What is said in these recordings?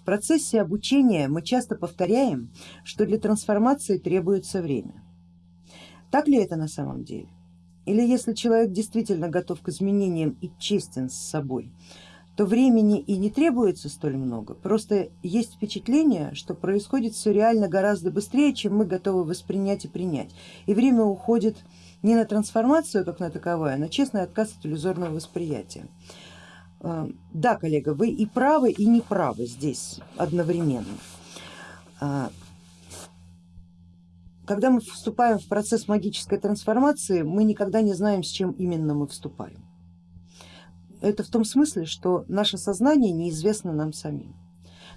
В процессе обучения мы часто повторяем, что для трансформации требуется время. Так ли это на самом деле? Или если человек действительно готов к изменениям и честен с собой, то времени и не требуется столь много, просто есть впечатление, что происходит все реально гораздо быстрее, чем мы готовы воспринять и принять. И время уходит не на трансформацию как на таковое, а на честный отказ от иллюзорного восприятия. Э, да, коллега, вы и правы, и не правы здесь одновременно. Э, когда мы вступаем в процесс магической трансформации, мы никогда не знаем, с чем именно мы вступаем. Это в том смысле, что наше сознание неизвестно нам самим.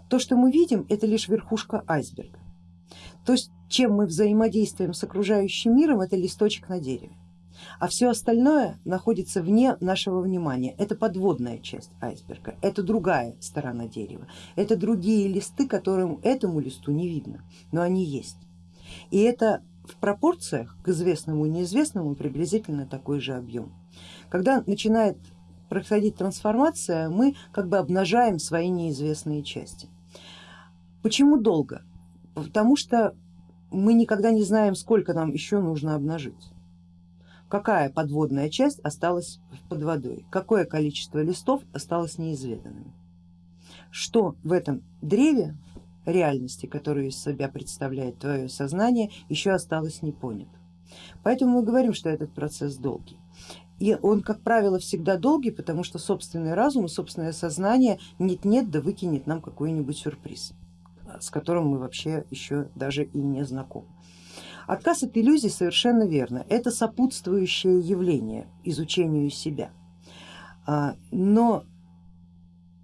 То, что мы видим, это лишь верхушка айсберга. То есть чем мы взаимодействуем с окружающим миром, это листочек на дереве а все остальное находится вне нашего внимания. Это подводная часть айсберга, это другая сторона дерева, это другие листы, которым этому листу не видно, но они есть. И это в пропорциях к известному и неизвестному приблизительно такой же объем. Когда начинает происходить трансформация, мы как бы обнажаем свои неизвестные части. Почему долго? Потому что мы никогда не знаем, сколько нам еще нужно обнажить какая подводная часть осталась под водой, какое количество листов осталось неизведанным. Что в этом древе реальности, которую из себя представляет твое сознание, еще осталось не понято. Поэтому мы говорим, что этот процесс долгий. И он, как правило, всегда долгий, потому что собственный разум и собственное сознание нет-нет да выкинет нам какой-нибудь сюрприз, с которым мы вообще еще даже и не знакомы. Отказ от иллюзий совершенно верно, это сопутствующее явление изучению себя. А, но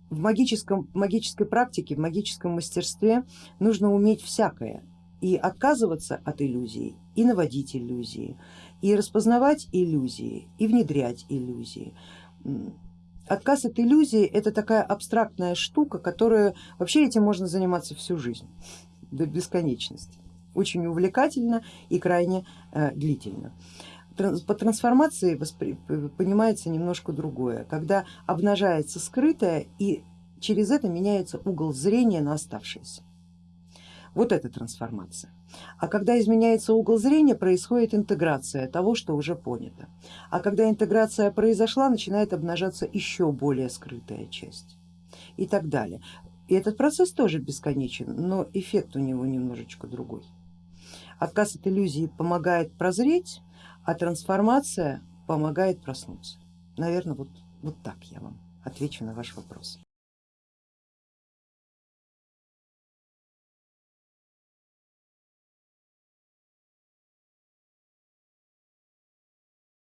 в магическом, магической практике, в магическом мастерстве нужно уметь всякое и отказываться от иллюзий, и наводить иллюзии, и распознавать иллюзии, и внедрять иллюзии. Отказ от иллюзии это такая абстрактная штука, которая вообще этим можно заниматься всю жизнь до бесконечности очень увлекательно и крайне э, длительно. По трансформации воспри... понимается немножко другое, когда обнажается скрытое и через это меняется угол зрения на оставшееся. Вот это трансформация. А когда изменяется угол зрения, происходит интеграция того, что уже понято. А когда интеграция произошла, начинает обнажаться еще более скрытая часть и так далее. И этот процесс тоже бесконечен, но эффект у него немножечко другой. Отказ от иллюзии помогает прозреть, а трансформация помогает проснуться. Наверное, вот, вот так я вам отвечу на ваш вопрос.